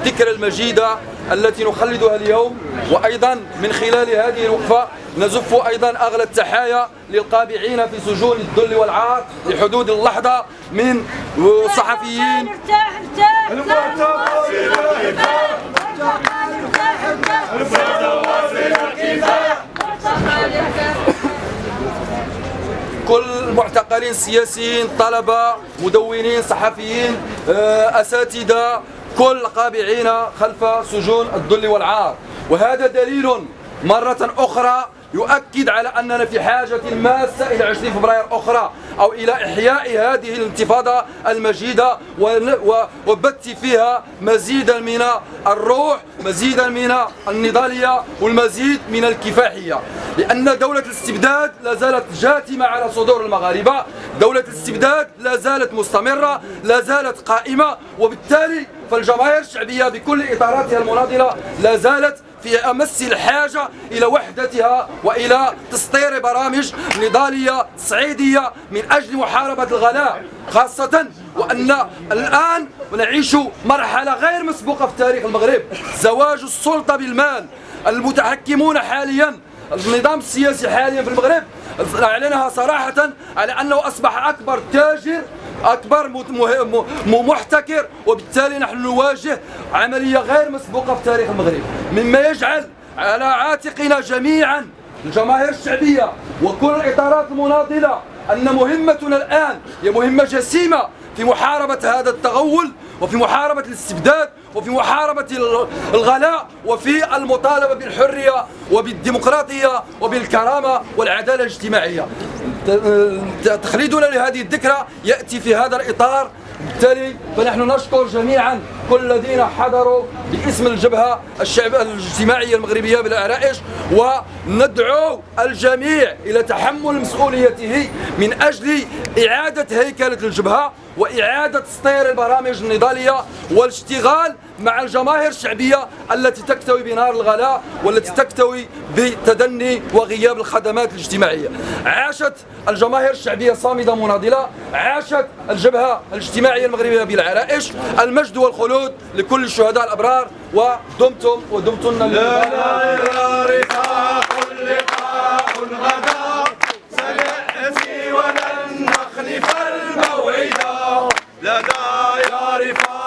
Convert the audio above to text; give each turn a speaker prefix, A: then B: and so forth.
A: الذكرى المجيدة التي نخلدها اليوم وأيضا من خلال هذه الوقفة نزف أيضا أغلى التحايا للقابعين في سجون الذل والعار لحدود اللحظة من صحفيين. كل المعتقلين السياسيين طلبة مدونين صحفيين آه، أساتذة كل قابعين خلف سجون الذل والعار. وهذا دليل مرة أخرى يؤكد على أننا في حاجة ماسة إلى 20 فبراير أخرى أو إلى إحياء هذه الانتفاضة المجيدة وبث فيها مزيدا من الروح مزيدا من النضالية والمزيد من الكفاحية. لأن دولة الاستبداد لا زالت جاثمة على صدور المغاربة. دولة الاستبداد لا زالت مستمرة لا زالت قائمة وبالتالي فالجماهير الشعبية بكل إطاراتها المناضلة لا زالت في أمس الحاجة إلى وحدتها وإلى تسطير برامج نضالية صعيدية من أجل محاربة الغلاء خاصة وأن الآن نعيش مرحلة غير مسبوقة في تاريخ المغرب زواج السلطة بالمال المتحكمون حاليا النظام السياسي حاليا في المغرب أعلنها صراحة على أنه أصبح أكبر تاجر م- محتكر. وبالتالي نحن نواجه عملية غير مسبوقة في تاريخ المغرب. مما يجعل على عاتقنا جميعا الجماهير الشعبية وكل الإطارات المناضلة أن مهمتنا الآن هي مهمة جسيمة في محاربة هذا التغول وفي محاربة الاستبداد وفي محاربة ال- الغلاء وفي المطالبة بالحرية وبالديمقراطية وبالكرامة والعدالة الاجتماعية. ت- تخليدنا لهذه الذكرى يأتي في هذا الإطار بالتالي فنحن نشكر جميعا كل الذين حضروا باسم الجبهة الشعب الاجتماعية المغربية بالعرائش وندعو الجميع إلى تحمل مسؤوليته من أجل إعادة هيكلة الجبهة وإعادة تسطير البرامج النضالية والاشتغال مع الجماهير الشعبية التي تكتوي بنار الغلاء والتي تكتوي بتدني وغياب الخدمات الاجتماعية. عاشت الجماهير الشعبية صامدة مناضلة عاشت الجبهة الاجتماعية الجماعية المغربية بالعرائش المجد والخلود لكل الشهداء الأبرار ودمتم ودمتن لا
B: لا لا رفاق لقاء غدا سنأتي ولن نخلف الموعد لا لا رفاق